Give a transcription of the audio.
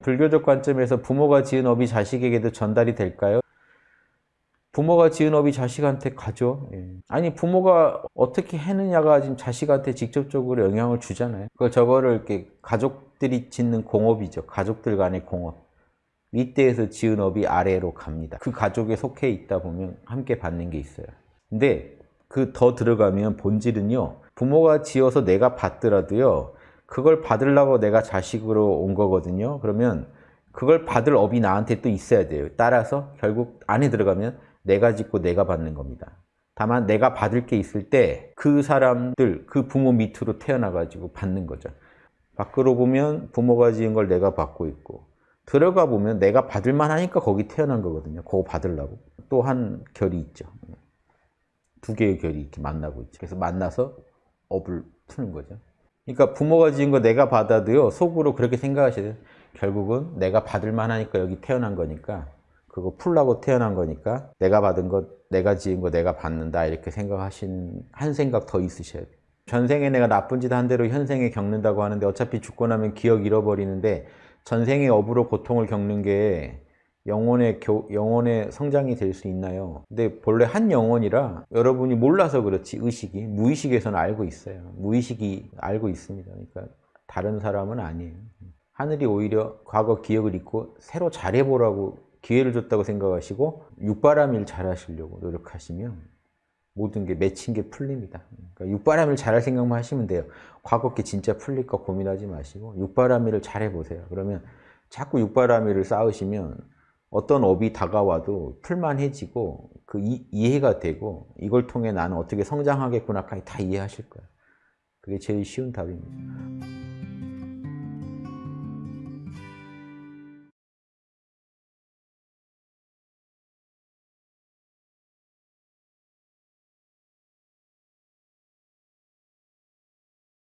불교적 관점에서 부모가 지은 업이 자식에게도 전달이 될까요? 부모가 지은 업이 자식한테 가죠. 예. 아니 부모가 어떻게 해느냐가 지금 자식한테 직접적으로 영향을 주잖아요. 그 저거를 이렇게 가족들이 짓는 공업이죠. 가족들 간의 공업. 윗대에서 지은 업이 아래로 갑니다. 그 가족에 속해 있다 보면 함께 받는 게 있어요. 근데 그 더 들어가면 본질은요. 부모가 지어서 내가 받더라도요. 그걸 받으려고 내가 자식으로 온 거거든요. 그러면 그걸 받을 업이 나한테 또 있어야 돼요. 따라서 결국 안에 들어가면 내가 짓고 내가 받는 겁니다. 다만 내가 받을 게 있을 때 그 사람들, 그 부모 밑으로 태어나가지고 받는 거죠. 밖으로 보면 부모가 지은 걸 내가 받고 있고 들어가 보면 내가 받을 만하니까 거기 태어난 거거든요. 그거 받으려고. 또 한 결이 있죠. 두 개의 결이 이렇게 만나고 있죠. 그래서 만나서 업을 푸는 거죠. 그러니까 부모가 지은 거 내가 받아도요. 속으로 그렇게 생각하셔야 돼요. 결국은 내가 받을 만하니까 여기 태어난 거니까 그거 풀라고 태어난 거니까 내가 받은 것, 내가 지은 거 내가 받는다 이렇게 생각하신 한 생각 더 있으셔야 돼요. 전생에 내가 나쁜 짓 한 대로 현생에 겪는다고 하는데 어차피 죽고 나면 기억 잃어버리는데 전생의 업으로 고통을 겪는 게 영혼의, 교, 영혼의 성장이 될 수 있나요? 근데 본래 한 영혼이라 여러분이 몰라서 그렇지 의식이 무의식에서는 알고 있어요. 무의식이 알고 있습니다. 그러니까 다른 사람은 아니에요. 하늘이 오히려 과거 기억을 잊고 새로 잘해보라고 기회를 줬다고 생각하시고 육바람일 잘하시려고 노력하시면 모든 게 맺힌 게 풀립니다. 그러니까 육바람일 잘할 생각만 하시면 돼요. 과거 게 진짜 풀릴까 고민하지 마시고 육바람일을 잘해보세요. 그러면 자꾸 육바람일을 쌓으시면 어떤 업이 다가와도 풀만해지고 그 이, 이해가 되고 이걸 통해 나는 어떻게 성장하겠구나까지 다 이해하실 거예요. 그게 제일 쉬운 답입니다.